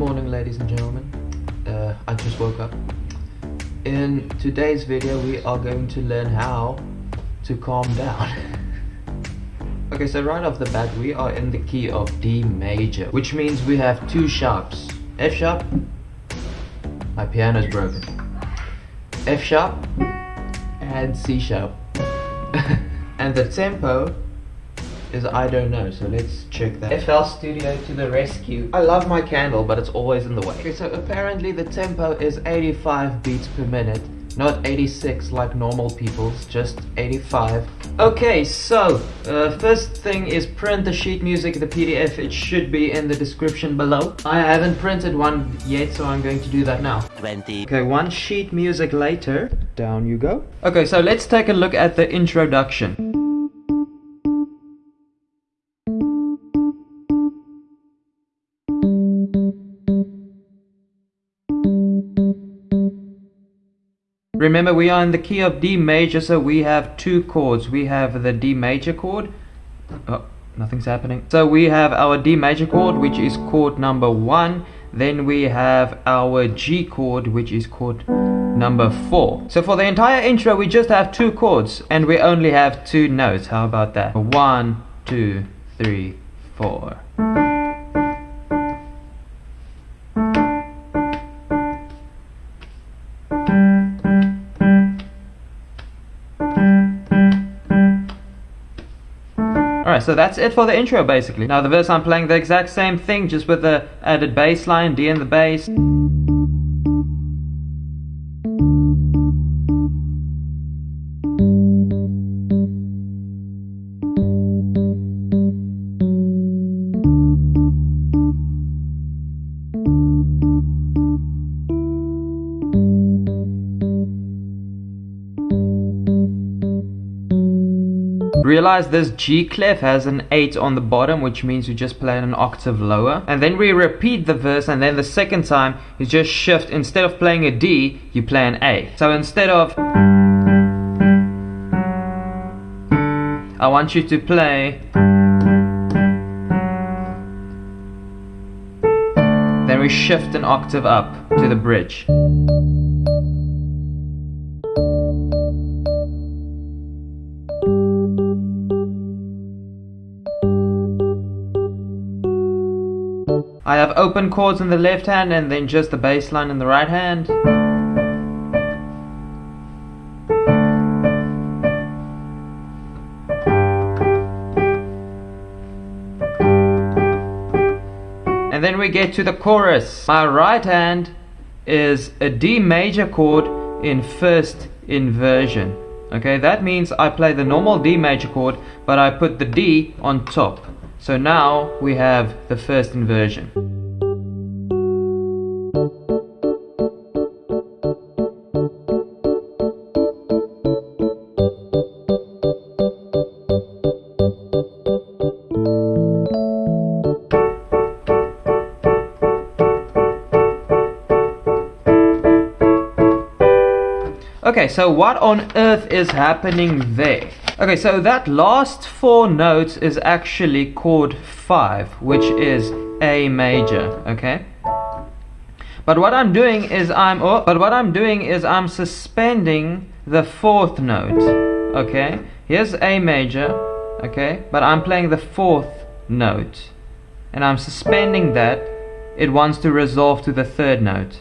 morning ladies and gentlemen. Uh, I just woke up. In today's video we are going to learn how to calm down. Okay so right off the bat we are in the key of D major which means we have two sharps. F sharp my piano is broken. F sharp and C sharp. And the tempo is I don't know, so let's check that. FL Studio to the rescue. I love my candle, but it's always in the way. Okay, so apparently the tempo is 85 beats per minute, not 86 like normal people's, just 85. Okay, so, uh, first thing is print the sheet music, the PDF, it should be in the description below. I haven't printed one yet, so I'm going to do that now. 20. Okay, one sheet music later, down you go. Okay, so let's take a look at the introduction. Remember we are in the key of D major so we have two chords. We have the D major chord. Oh, nothing's happening. So we have our D major chord which is chord number 1. Then we have our G chord which is chord number 4. So for the entire intro we just have two chords and we only have two notes. How about that? One, two, three, four. Alright, so that's it for the intro basically. Now the verse I'm playing the exact same thing just with the added bass line, D in the bass. Realize this G clef has an 8 on the bottom which means you just play an octave lower. And then we repeat the verse and then the second time you just shift. Instead of playing a D you play an A. So instead of I want you to play then we shift an octave up to the bridge I have open chords in the left hand and then just the bass line in the right hand. And then we get to the chorus. My right hand is a D major chord in first inversion. Okay, that means I play the normal D major chord, but I put the D on top. So now we have the first inversion. Okay, so what on earth is happening there? Okay, so that last four notes is actually chord 5, which is A major, okay? But what I'm doing is I'm oh, but what I'm doing is I'm suspending the fourth note. Okay? Here's A major, okay? But I'm playing the fourth note. And I'm suspending that. It wants to resolve to the third note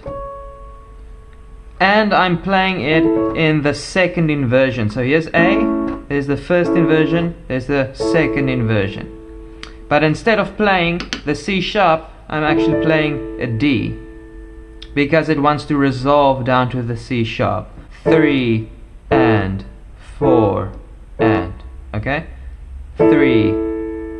and I'm playing it in the second inversion. So here's A, there's the first inversion, there's the second inversion. But instead of playing the C sharp, I'm actually playing a D because it wants to resolve down to the C sharp. Three and four and, okay? Three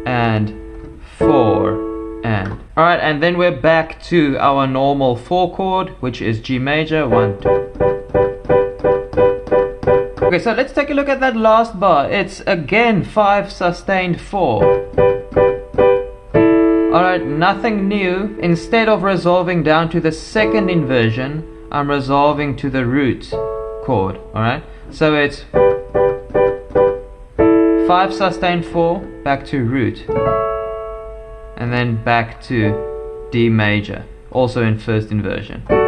and four and alright and then we're back to our normal 4 chord which is G major 1 2 okay so let's take a look at that last bar it's again 5 sustained 4 alright nothing new instead of resolving down to the second inversion I'm resolving to the root chord alright so it's 5 sustained 4 back to root and then back to D major. also in first inversion.